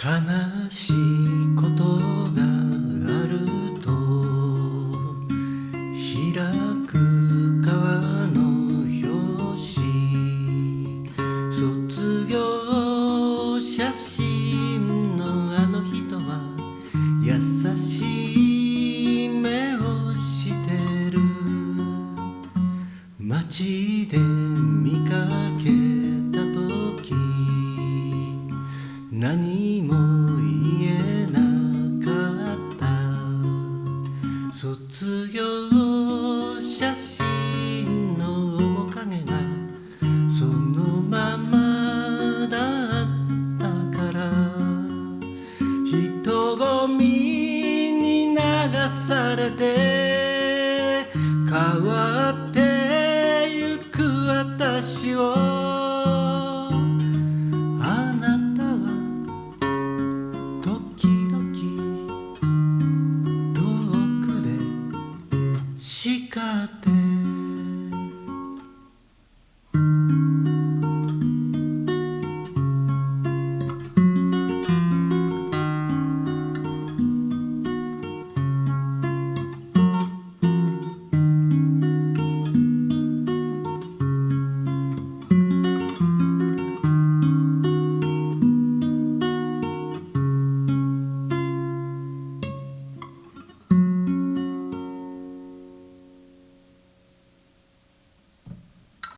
悲しいことがあると開く川の表紙。卒業写真のあの人は優しい目をしてる。街で見かけた時何写真の面影がそのままだったから。人混みに流されて変わってゆく私を rescate.